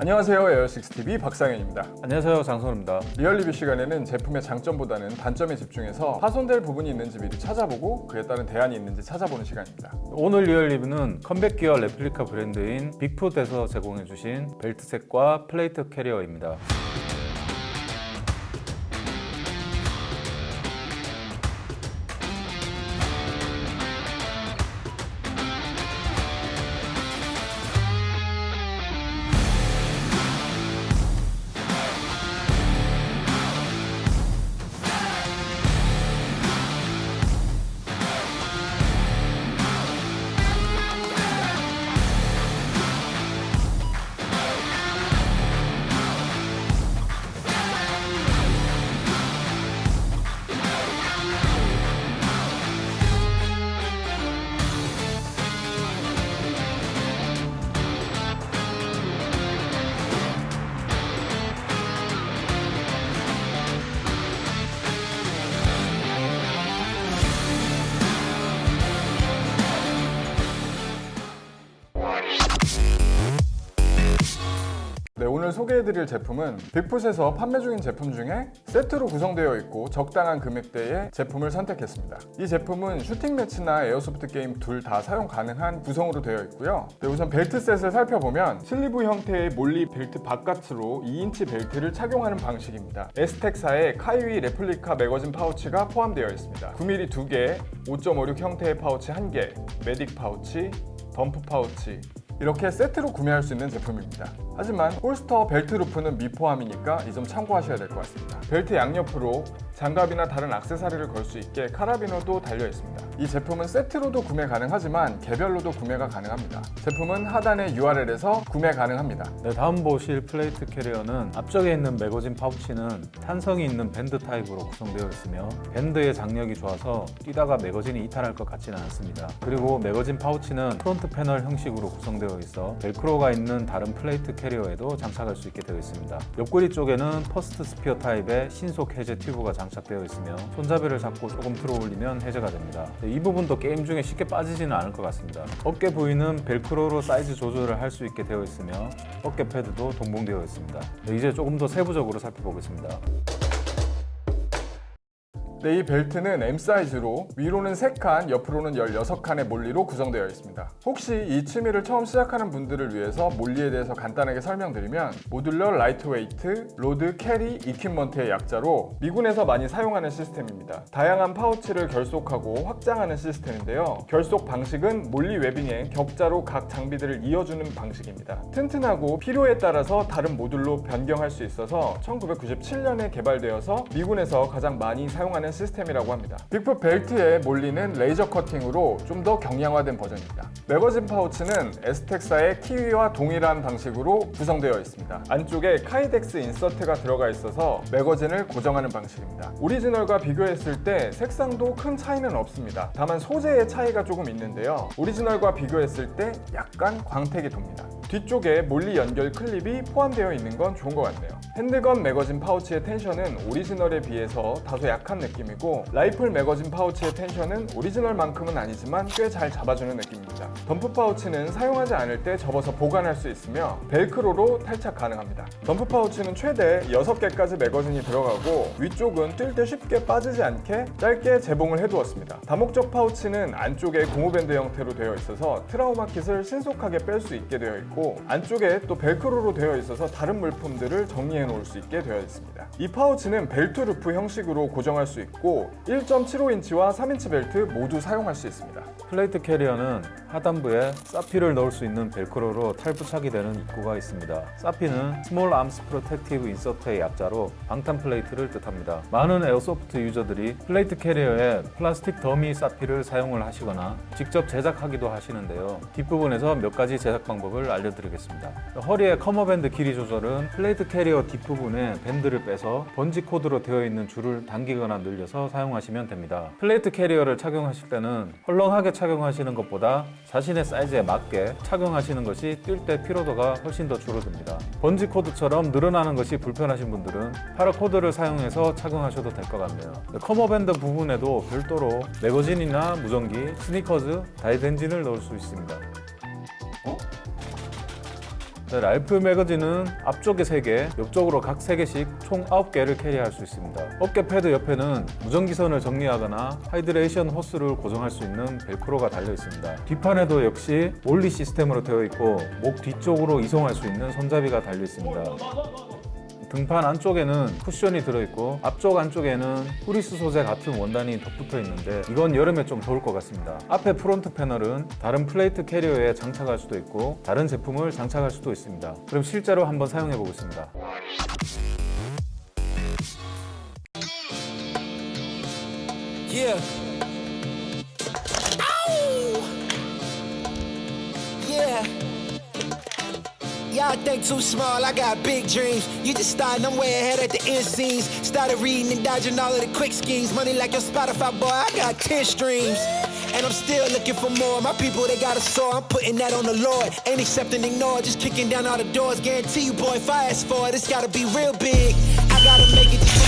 안녕하세요 에어식스TV 박상현입니다. 안녕하세요 장선우입니다. 리얼리뷰 시간에는 제품의 장점보다는 단점에 집중해서 파손될 부분이 있는지 미리 찾아보고 그에 따른 대안이 있는지 찾아보는 시간입니다. 오늘 리얼 리뷰는 combat gear replica 브랜드인 빅풋에서 제공해주신 벨트셋과 plate carrier입니다 소개해드릴 제품은 빅풋에서 판매 중인 제품 중에 세트로 구성되어 있고 적당한 금액대의 제품을 선택했습니다. 이 제품은 shooting match나 airsoft 게임 둘 다 사용 가능한 구성으로 되어 있고요. 네, 우선 벨트 셋을 살펴보면 sleeve 형태의 MOLLE 벨트 바깥으로 2인치 벨트를 착용하는 방식입니다. 에스텍사의 KYWI replica magazine pouch가 포함되어 있습니다. 9mm 2개, 5.56 형태의 파우치 1개, medic pouch, dump 파우치, 이렇게 세트로 구매할 수 있는 제품입니다. 하지만 holster belt loop는 미포함이니까 이 점 참고하셔야 될 것 같습니다. 벨트 양옆으로 장갑이나 다른 액세서리를 걸 수 있게 카라비너도 달려 있습니다. 이 제품은 세트로도 구매 가능하지만 개별로도 구매가 가능합니다. 제품은 하단의 URL에서 구매 가능합니다. 네, 다음 보실 plate carrier는 앞쪽에 있는 매거진 파우치는 탄성이 있는 밴드 타입으로 구성되어 있으며 밴드의 장력이 좋아서 뛰다가 매거진이 이탈할 것 같지는 않습니다. 그리고 매거진 파우치는 front panel 형식으로 구성되어 있어 벨크로가 있는 다른 plate carrier에도 장착할 수 있게 되어 있습니다. 옆구리 쪽에는 First Spear 타입의 신속 해제 튜브가 장착 되어 있으며 손잡이를 잡고 조금 들어 올리면 해제가 됩니다. 네, 이 부분도 게임 중에 쉽게 빠지지는 않을 것 같습니다. 어깨 부위는 벨크로로 사이즈 조절을 할 수 있게 되어 있으며 어깨 패드도 동봉되어 있습니다. 네, 이제 조금 더 세부적으로 살펴보겠습니다. 네, 이 벨트는 M 사이즈로 위로는 3칸, 옆으로는 16칸의 MOLLE로 구성되어 있습니다. 혹시 이 취미를 처음 시작하는 분들을 위해서 MOLLE에 대해서 간단하게 설명드리면 Modular Lightweight, Load, Carry, Equipment의 약자로 미군에서 많이 사용하는 시스템입니다. 다양한 파우치를 결속하고 확장하는 시스템인데요. 결속 방식은 MOLLE webbing에 격자로 각 장비들을 이어주는 방식입니다. 튼튼하고 필요에 따라서 다른 모듈로 변경할 수 있어서 1997년에 개발되어서 미군에서 가장 많이 사용하는 시스템이라고 합니다. 빅풋 벨트의 MOLLE는 레이저 커팅으로 좀 더 경량화된 버전입니다. 매거진 파우치는 Esstac사의 KYWI와 동일한 방식으로 구성되어 있습니다. 안쪽에 Kydex insert가 들어가 있어서 매거진을 고정하는 방식입니다. 오리지널과 비교했을 때 색상도 큰 차이는 없습니다. 다만 소재의 차이가 조금 있는데요. 오리지널과 비교했을 때 약간 광택이 돕니다. 뒤쪽에 MOLLE 연결 클립이 포함되어 있는 건 좋은 것 같네요. handgun 매거진 파우치의 tension은 오리지널에 비해서 다소 약한 느낌이고 rifle 매거진 파우치의 tension은 오리지널만큼은 아니지만 꽤 잘 잡아주는 느낌입니다. dump 파우치는 사용하지 않을 때 접어서 보관할 수 있으며 벨크로로 탈착 가능합니다. dump 파우치는 최대 6개까지 매거진이 들어가고 위쪽은 뛸 때 쉽게 빠지지 않게 짧게 재봉을 해두었습니다. 다목적 파우치는 안쪽에 고무밴드 형태로 되어 있어서 trauma kit을 신속하게 뺄 수 있게 되어 있고 안쪽에 또 벨크로로 되어 있어서 다른 물품들을 정리해 놓을 수 있게 되어 있습니다. 이 파우치는 belt loop 형식으로 고정할 수 있고 1.75인치와 3인치 벨트 모두 사용할 수 있습니다. plate carrier는 하단부에 SAPI를 넣을 수 있는 벨크로로 탈부착이 되는 입구가 있습니다. SAPI는 Small Arms Protective Insert의 약자로 방탄 plate를 뜻합니다. 많은 airsoft 유저들이 plate carrier에 플라스틱 dummy SAPI를 사용을 하시거나 직접 제작하기도 하시는데요. 뒷부분에서 몇 가지 제작 방법을 알려드 리겠습니다. 허리의 cummerbund 길이 조절은 plate carrier 뒷부분에 밴드를 빼서 bungee cord로 되어 있는 줄을 당기거나 늘려서 사용하시면 됩니다. plate carrier를 착용하실 때는 헐렁하게 착용하시는 것보다 자신의 사이즈에 맞게 착용하시는 것이 뛸 때 피로도가 훨씬 더 줄어듭니다. bungee cord처럼 늘어나는 것이 불편하신 분들은 paracord를 사용해서 착용하셔도 될 것 같네요. cummerbund 부분에도 별도로 매거진이나 무전기, 스니커즈, 다이덴진을 넣을 수 있습니다. 네, rifle 매거진은 앞쪽에 3개, 옆쪽으로 각 3개씩 총 9개를 carry할 수 있습니다. 어깨 패드 옆에는 무전기선을 정리하거나 hydration hose를 고정할 수 있는 벨크로가 달려 있습니다. 뒷판에도 역시 MOLLE 시스템으로 되어 있고 목 뒤쪽으로 이송할 수 있는 손잡이가 달려 있습니다. 등판 안쪽에는 쿠션이 들어있고 앞쪽 안쪽에는 후리스 소재 같은 원단이 덧붙어 있는데 이건 여름에 좀 좋을 것 같습니다. 앞에 front panel은 다른 plate carrier에 장착할 수도 있고 다른 제품을 장착할 수도 있습니다. 그럼 실제로 한번 사용해 보겠습니다. Yeah. Y'all think too small, I got big dreams. You just starting, I'm way ahead at the end scenes. Started reading and dodging all of the quick schemes. Money like your Spotify boy, I got 10 streams. And I'm still looking for more. My people, they got a soar. I'm putting that on the Lord. Ain't accepting, ignore, just kicking down all the doors. Guarantee you, boy, if I ask for it, it's gotta be real big. I gotta make it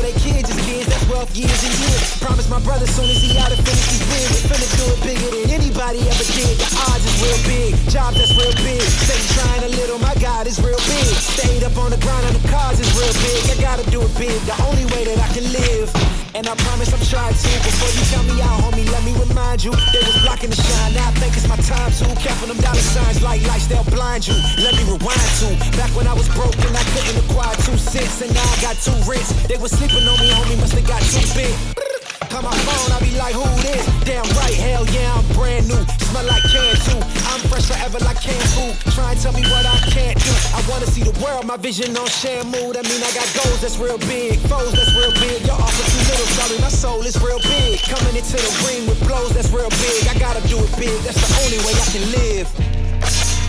for my kids for kids'. That's wealth years and years. Promise my brother soon as he out and finish these wins, we finna do it bigger than anybody ever did. The odds is real big, job that's real big. Stay trying a little, my God is real big. Stayed up on the grind on the cars is real big. I gotta do it big, the only way that I can live. And I promise I'm trying to. Before you tell me out, homie, let me remind you. They was blocking the shine. Now I think it's my time to. Careful them dollar signs like lights, they'll blind you. Let me rewind to. Back when I was broke and I couldn't acquire two cents. And now I got two rents. They was sleeping on me, homie, must have got too big. Call my phone, I be like, who this? Damn right, hell yeah, I'm brand new. Smell like can too. I'm fresh forever like canned food. Try and tell me what I can't do. I wanna see the world, my vision on Shamu. That mean I got goals that's real big, foes that's real big. Your offer too little, sorry, my soul is real big. Coming into the ring with blows that's real big. I gotta do it big, that's the only way I can live.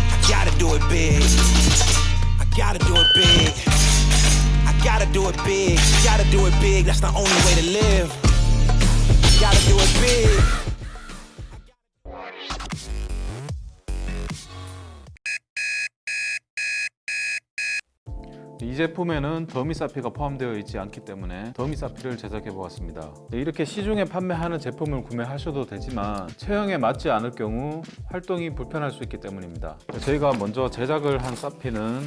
I gotta do it big. I gotta do it big. I gotta do it big. Gotta do it big, that's the only way to live. Gotta do it big. 이 제품에는 더미 사피가 포함되어 있지 않기 때문에 더미 사피를 제작해 보았습니다. 이렇게 시중에 판매하는 제품을 구매하셔도 되지만 체형에 맞지 않을 경우 활동이 불편할 수 있기 때문입니다. 저희가 먼저 제작을 한 사피는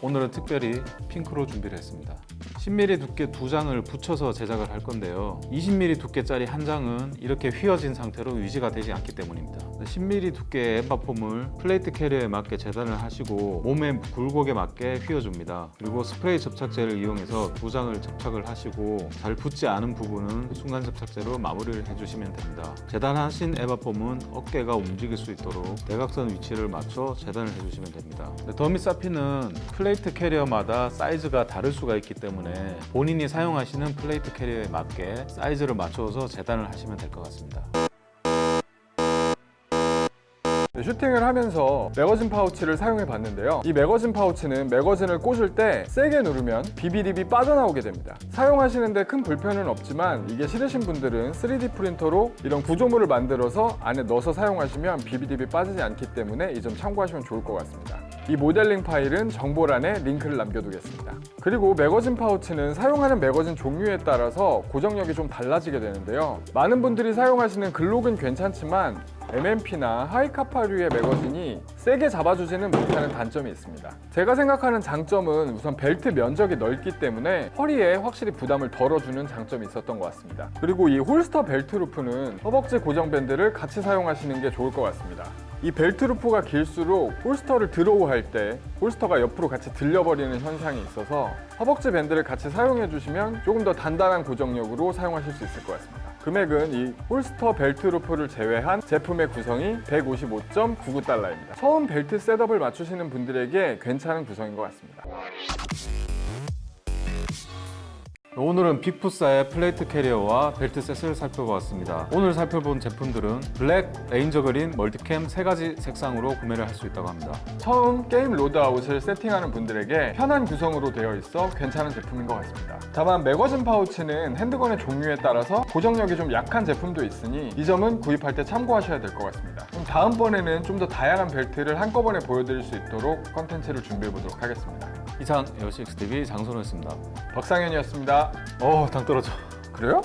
오늘은 특별히 핑크로 준비를 했습니다. 10mm 두께 두 장을 붙여서 제작을 할 건데요. 20mm 두께짜리 한 장은 이렇게 휘어진 상태로 유지가 되지 않기 때문입니다. 10mm 두께의 EVA foam을 plate carrier에 맞게 재단을 하시고 몸의 굴곡에 맞게 휘어줍니다. 그리고 스프레이 접착제를 이용해서 두 장을 접착을 하시고 잘 붙지 않은 부분은 순간 접착제로 마무리를 해주시면 됩니다. 재단하신 EVA foam은 어깨가 움직일 수 있도록 대각선 위치를 맞춰 재단을 해주시면 됩니다. dummy SAPI는 plate carrier마다 사이즈가 다를 수가 있기 때문에 본인이 사용하시는 plate carrier에 맞게 사이즈를 맞춰서 재단을 하시면 될 것 같습니다. 네, 슈팅을 하면서 매거진 파우치를 사용해 봤는데요. 이 매거진 파우치는 매거진을 꽂을 때 세게 누르면 BB lip이 빠져나오게 됩니다. 사용하시는데 큰 불편은 없지만 이게 싫으신 분들은 3D 프린터로 이런 구조물을 만들어서 안에 넣어서 사용하시면 BB lip이 빠지지 않기 때문에 이 점 참고하시면 좋을 것 같습니다. 이 모델링 파일은 정보란에 링크를 남겨두겠습니다. 그리고 매거진 파우치는 사용하는 매거진 종류에 따라서 고정력이 좀 달라지게 되는데요. 많은 분들이 사용하시는 글록은 괜찮지만 M&P나 Hi-Capa류의 매거진이 세게 잡아주지는 못하는 단점이 있습니다. 제가 생각하는 장점은 우선 벨트 면적이 넓기 때문에 허리에 확실히 부담을 덜어주는 장점이 있었던 것 같습니다. 그리고 이 holster belt loop는 허벅지 고정 밴드를 같이 사용하시는 게 좋을 것 같습니다. 이 벨트 루프가 길수록 holster를 draw 할 때 holster가 옆으로 같이 들려버리는 현상이 있어서 허벅지 밴드를 같이 사용해 주시면 조금 더 단단한 고정력으로 사용하실 수 있을 것 같습니다. 금액은 이 holster 벨트 루프를 제외한 제품의 구성이 155.99달러입니다. 처음 벨트 setup을 맞추시는 분들에게 괜찮은 구성인 것 같습니다. 오늘은 빅푸사의 plate carrier와 벨트 set을 살펴보았습니다. 오늘 살펴본 제품들은 black, ranger green, MultiCam 세 가지 색상으로 구매를 할 수 있다고 합니다. 처음 게임 loadout을 세팅하는 분들에게 편한 구성으로 되어 있어 괜찮은 제품인 것 같습니다. 다만 magazine pouch는 handgun의 종류에 따라서 고정력이 좀 약한 제품도 있으니 이 점은 구입할 때 참고하셔야 될 것 같습니다. 그럼 다음번에는 좀 더 다양한 벨트를 한꺼번에 보여드릴 수 있도록 컨텐츠를 준비해 보도록 하겠습니다. 이상 에어식스TV 장선호였습니다. 박상현이었습니다. 어, 당 떨어져. 그래요?